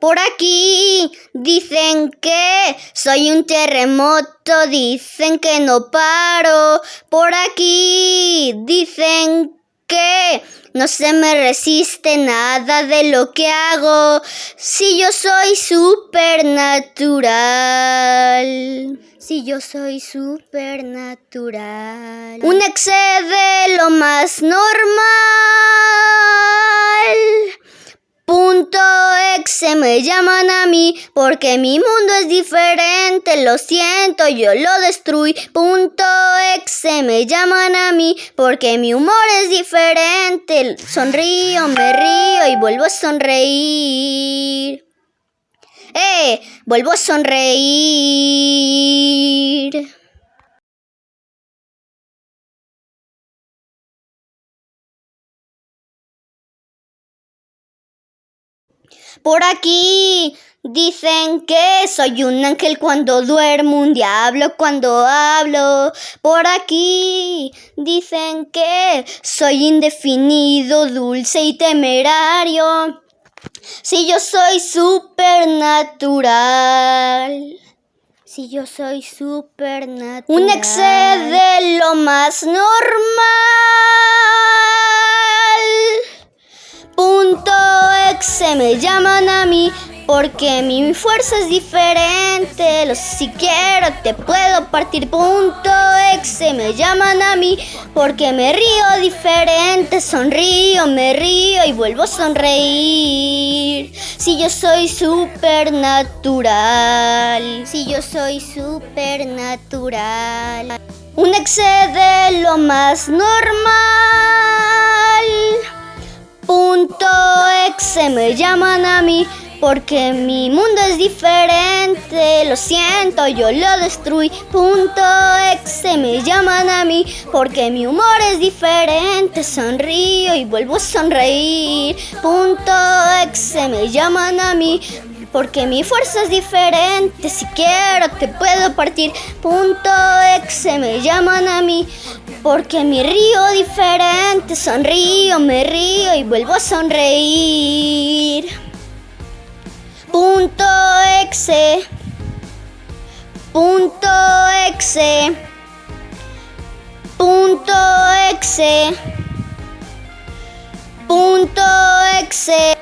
Por aquí dicen que soy un terremoto, dicen que no paro. Por aquí dicen que no se me resiste nada de lo que hago. Si yo soy supernatural. Si yo soy supernatural. Un excede lo más normal. Se me llaman a mí porque mi mundo es diferente. Lo siento, yo lo destruí. Punto se me llaman a mí porque mi humor es diferente. Sonrío, me río y vuelvo a sonreír. ¡Eh! Vuelvo a sonreír. Por aquí dicen que soy un ángel cuando duermo, un diablo cuando hablo. Por aquí dicen que soy indefinido, dulce y temerario. Si yo soy supernatural. Si yo soy supernatural. Un excede lo más normal. Se me llaman a mí porque mi fuerza es diferente. Los si quiero te puedo partir punto se me llaman a mí porque me río diferente. Sonrío, me río y vuelvo a sonreír. Si yo soy supernatural. Si yo soy supernatural. Un excede lo más normal. Se me llaman a mí porque mi mundo es diferente. Lo siento, yo lo destruí. Punto se me llaman a mí porque mi humor es diferente. Sonrío y vuelvo a sonreír. Punto se me llaman a mí porque mi fuerza es diferente. Si quiero te puedo partir. Punto se me llaman a mí porque mi río diferente. Sonrío, me río y vuelvo a sonreír. Punto exe. Punto exe. Punto exe. Punto exe.